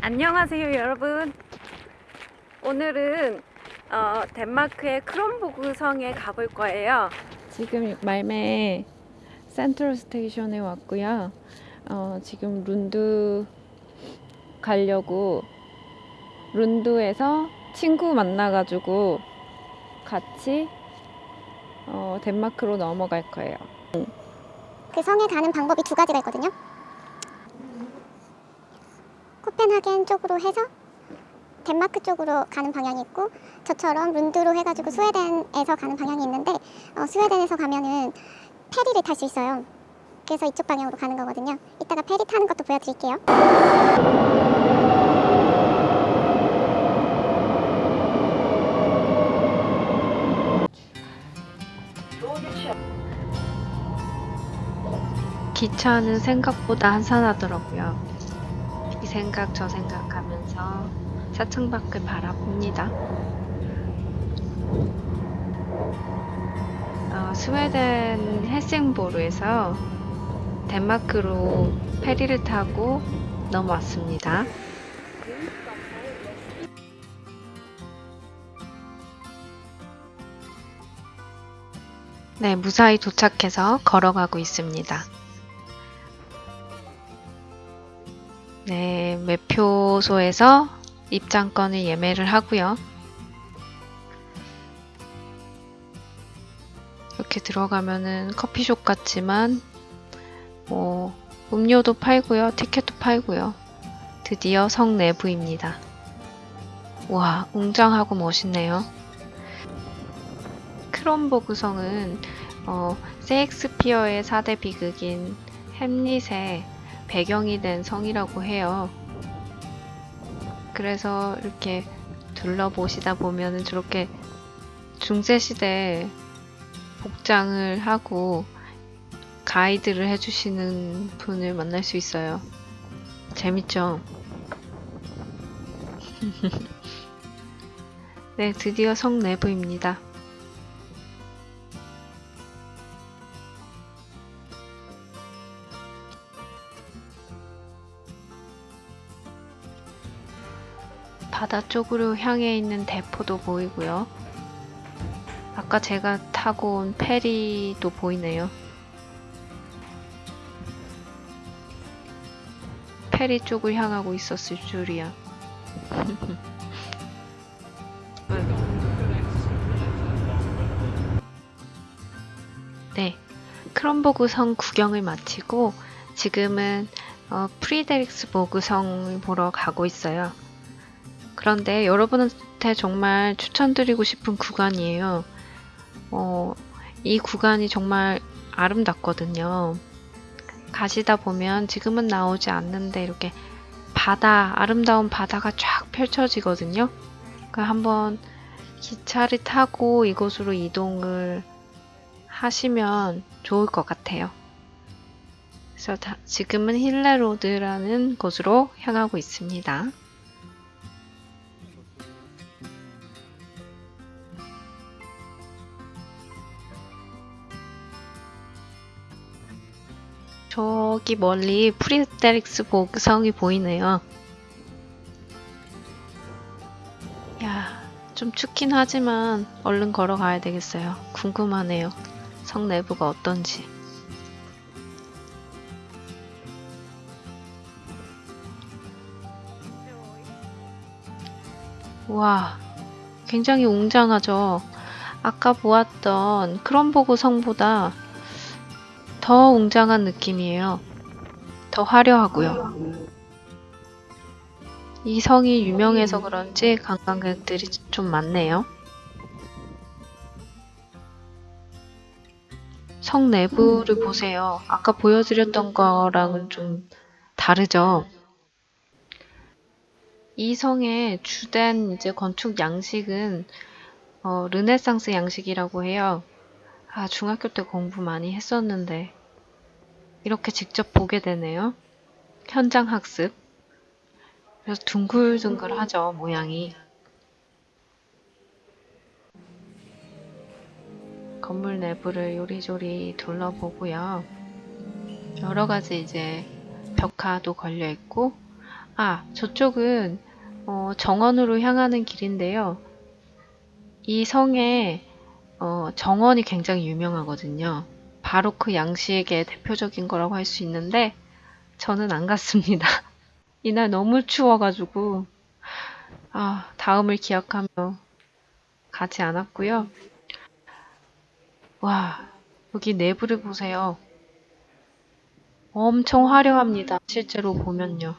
안녕하세요 여러분. 오늘은 어, 덴마크의 크롬보그 성에 가볼 거예요. 지금 말메 센트럴 스테이션에 왔고요. 어, 지금 룬드 가려고 룬드에서 친구 만나가지고 같이 어, 덴마크로 넘어갈 거예요. 그 성에 가는 방법이 두 가지가 있거든요. 코펜하겐 쪽으로 해서 덴마크 쪽으로 가는 방향이 있고 저처럼 룬드로 해가지고 스웨덴에서 가는 방향이 있는데 어, 스웨덴에서 가면은 페리를 탈 수 있어요. 그래서 이쪽 방향으로 가는 거거든요. 이따가 페리 타는 것도 보여드릴게요. 기차는 생각보다 한산하더라고요. 이 생각 저 생각하면서 사층 밖을 바라봅니다. 어, 스웨덴 헬싱보르에서 덴마크로 페리를 타고 넘어왔습니다. 네, 무사히 도착해서 걸어가고 있습니다. 네, 매표소에서 입장권을 예매를 하고요. 이렇게 들어가면은 커피숍 같지만 뭐 음료도 팔고요. 티켓도 팔고요. 드디어 성 내부입니다. 와, 웅장하고 멋있네요. 크롬보그 성은 어, 세익스피어의 4대 비극인 햄릿의 배경이 된 성이라고 해요. 그래서 이렇게 둘러보시다 보면은 저렇게 중세시대 복장을 하고 가이드를 해주시는 분을 만날 수 있어요. 재밌죠? 네, 드디어 성 내부입니다. 바다 쪽으로 향해 있는 대포도 보이고요. 아까 제가 타고 온 페리도 보이네요. 페리 쪽을 향하고 있었을 줄이야. 네, 크롬보그 성 구경을 마치고 지금은 어, 프리데릭스보그 성을 보러 가고 있어요. 그런데 여러분한테 정말 추천드리고 싶은 구간이에요. 어, 이 구간이 정말 아름답거든요. 가시다 보면 지금은 나오지 않는데 이렇게 바다, 아름다운 바다가 쫙 펼쳐지거든요. 그 한번 기차를 타고 이곳으로 이동을 하시면 좋을 것 같아요. 그래서 다, 지금은 힐레로드라는 곳으로 향하고 있습니다. 저기 멀리 프리데릭스보그 성이 보이네요. 야, 좀 춥긴 하지만 얼른 걸어가야 되겠어요. 궁금하네요. 성 내부가 어떤지. 와, 굉장히 웅장하죠? 아까 보았던 크롬보그 성보다 더 웅장한 느낌이에요. 더 화려하고요. 이 성이 유명해서 그런지 관광객들이 좀 많네요. 성 내부를 보세요. 아까 보여드렸던 거랑은 좀 다르죠? 이 성의 주된 이제 건축 양식은 어, 르네상스 양식이라고 해요. 아, 중학교 때 공부 많이 했었는데 이렇게 직접 보게 되네요. 현장 학습. 그래서 둥글둥글하죠, 모양이. 건물 내부를 요리조리 둘러보고요. 여러 가지 이제 벽화도 걸려 있고 아, 저쪽은 어, 정원으로 향하는 길인데요. 이 성에 어, 정원이 굉장히 유명하거든요. 바로 그 양식의 대표적인 거라고 할 수 있는데 저는 안 갔습니다. 이날 너무 추워가지고 아, 다음을 기약하며 가지 않았고요. 와, 여기 내부를 보세요. 엄청 화려합니다. 실제로 보면요.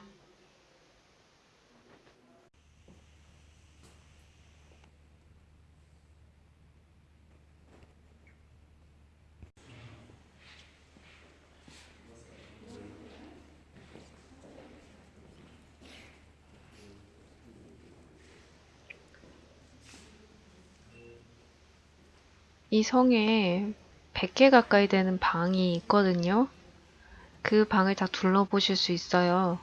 이 성에 100개 가까이 되는 방이 있거든요. 그 방을 다 둘러보실 수 있어요.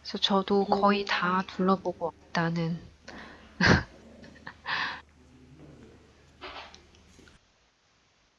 그래서 저도 거의 다 둘러보고 왔다는